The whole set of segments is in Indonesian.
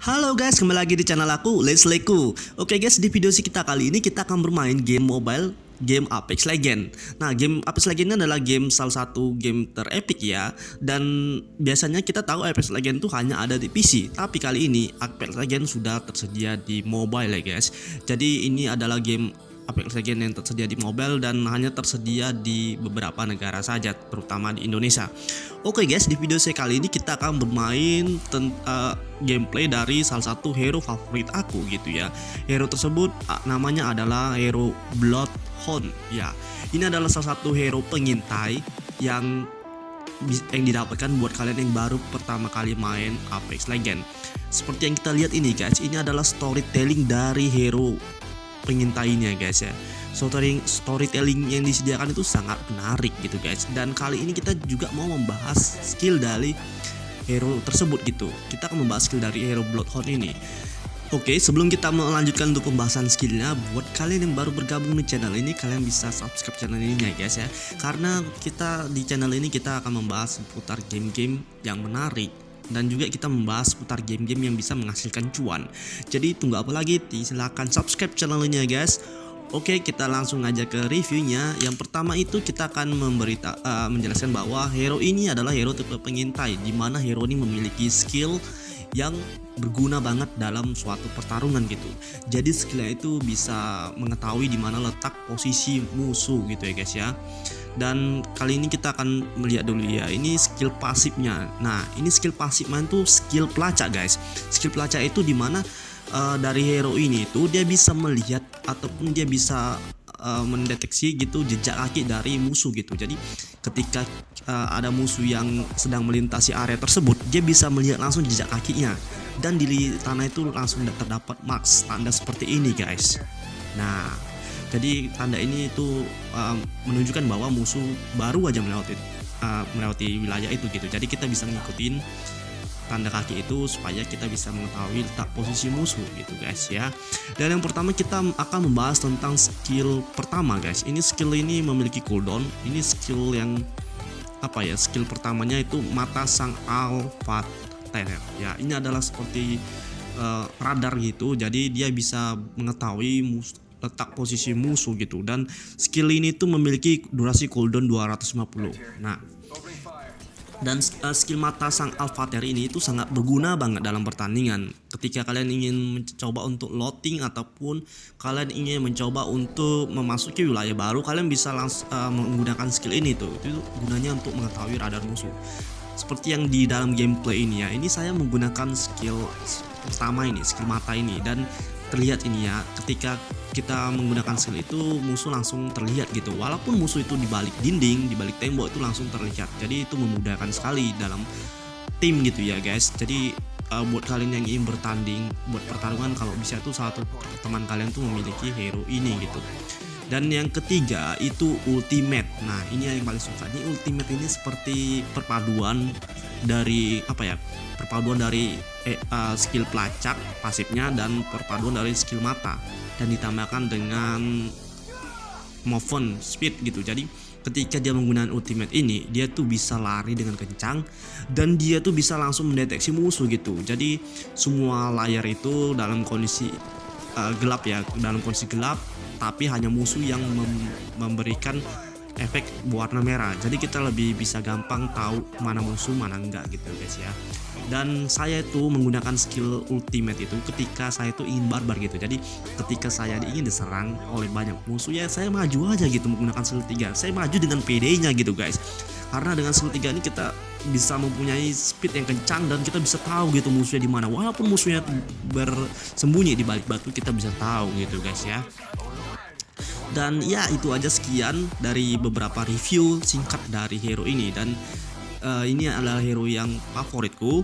Halo guys, kembali lagi di channel aku, Let's Leku. Oke guys, di video si kita kali ini kita akan bermain game mobile game Apex Legend. Nah, game Apex Legend ini adalah game salah satu game terepik ya. Dan biasanya kita tahu Apex Legend itu hanya ada di PC, tapi kali ini Apex Legend sudah tersedia di mobile ya guys. Jadi ini adalah game Legends yang tersedia di mobile dan hanya tersedia di beberapa negara saja, terutama di Indonesia. Oke guys, di video saya kali ini kita akan bermain uh, gameplay dari salah satu hero favorit aku gitu ya. Hero tersebut uh, namanya adalah hero Bloodhound ya. Ini adalah salah satu hero pengintai yang yang didapatkan buat kalian yang baru pertama kali main Apex Legends. Seperti yang kita lihat ini guys, ini adalah storytelling dari hero pengintainya guys ya. Storytelling storytelling yang disediakan itu sangat menarik gitu guys. Dan kali ini kita juga mau membahas skill dari hero tersebut gitu. Kita akan membahas skill dari hero Bloodhound ini. Oke, sebelum kita melanjutkan untuk pembahasan skillnya, buat kalian yang baru bergabung di channel ini, kalian bisa subscribe channel ini ya guys ya. Karena kita di channel ini kita akan membahas seputar game-game yang menarik, dan juga kita membahas seputar game-game yang bisa menghasilkan cuan. Jadi tunggu apa lagi? Silahkan subscribe channelnya guys. Oke kita langsung aja ke reviewnya Yang pertama itu kita akan memberita, uh, menjelaskan bahwa hero ini adalah hero tipe pengintai Di mana hero ini memiliki skill yang berguna banget dalam suatu pertarungan gitu. Jadi skillnya itu bisa mengetahui di mana letak posisi musuh gitu ya guys ya. Dan kali ini kita akan melihat dulu ya ini skill pasifnya. Nah ini skill pasifnya itu skill pelacak guys. Skill pelacak itu di mana uh, dari hero ini itu dia bisa melihat ataupun dia bisa uh, mendeteksi gitu jejak kaki dari musuh gitu. Jadi ketika uh, ada musuh yang sedang melintasi area tersebut dia bisa melihat langsung jejak kakinya. Dan di tanah itu langsung terdapat marks tanda seperti ini guys. Nah jadi tanda ini itu uh, menunjukkan bahwa musuh baru aja melewati uh, melewati wilayah itu gitu. Jadi kita bisa ngikutin tanda kaki itu supaya kita bisa mengetahui letak posisi musuh gitu guys ya. Dan yang pertama kita akan membahas tentang skill pertama guys. Ini skill ini memiliki cooldown. Ini skill yang apa ya skill pertamanya itu mata sang alpha ya. Ini adalah seperti uh, radar gitu. Jadi dia bisa mengetahui musuh letak posisi musuh gitu. Dan skill ini tuh memiliki durasi cooldown 250 nah dan uh, skill mata sang Alphater ini itu sangat berguna banget dalam pertandingan. Ketika kalian ingin mencoba untuk loading ataupun kalian ingin mencoba untuk memasuki wilayah baru kalian bisa langsung uh, menggunakan skill ini tuh. Itu gunanya untuk mengetahui radar musuh. Seperti yang di dalam gameplay ini ya ini saya menggunakan skill pertama ini skill mata ini. Dan terlihat ini ya ketika kita menggunakan skill itu musuh langsung terlihat gitu. Walaupun musuh itu di balik dinding di balik tembok itu langsung terlihat. Jadi itu memudahkan sekali dalam tim gitu ya guys. Jadi uh, buat kalian yang ingin bertanding buat pertarungan kalau bisa tuh satu teman kalian tuh memiliki hero ini gitu. Dan yang ketiga itu ultimate. Nah ini yang paling suka ini ultimate ini seperti perpaduan dari apa ya perpaduan dari eh, uh, skill pelacak pasifnya dan perpaduan dari skill mata. Dan ditambahkan dengan movement speed gitu. Jadi ketika dia menggunakan ultimate ini dia tuh bisa lari dengan kencang dan dia tuh bisa langsung mendeteksi musuh gitu. Jadi semua layar itu dalam kondisi uh, gelap ya dalam kondisi gelap tapi hanya musuh yang mem memberikan efek warna merah. Jadi kita lebih bisa gampang tahu mana musuh mana enggak gitu guys ya. Dan saya itu menggunakan skill ultimate itu ketika saya itu ingin barbar gitu. Jadi ketika saya ingin diserang oleh banyak musuh ya saya maju aja gitu menggunakan skill 3 saya maju dengan PD nya gitu guys. Karena dengan skill 3 ini kita bisa mempunyai speed yang kencang dan kita bisa tahu gitu musuhnya di mana. Walaupun musuhnya bersembunyi di balik batu kita bisa tahu gitu guys ya dan ya itu aja sekian dari beberapa review singkat dari hero ini. Dan uh, ini adalah hero yang favoritku.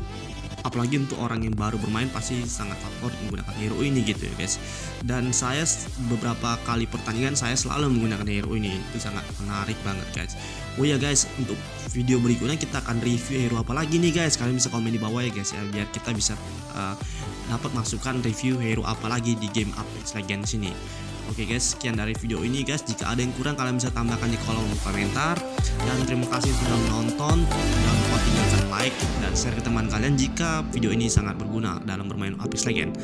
Apalagi untuk orang yang baru bermain pasti sangat favorit menggunakan hero ini gitu ya guys. Dan saya beberapa kali pertandingan saya selalu menggunakan hero ini. Itu sangat menarik banget guys. Oh ya guys untuk video berikutnya kita akan review hero apa lagi nih guys. Kalian bisa komen di bawah ya guys ya biar kita bisa uh, dapat masukan review hero apa lagi di game Apex Legends ini Oke guys, sekian dari video ini guys. Jika ada yang kurang kalian bisa tambahkan di kolom komentar. Dan terima kasih sudah menonton. Jangan lupa tinggalkan like dan share ke teman kalian jika video ini sangat berguna dalam bermain Apex Legends.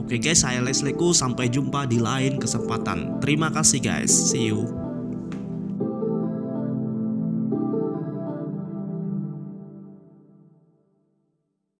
Oke guys, saya Lesleku. Sampai jumpa di lain kesempatan. Terima kasih guys. See you.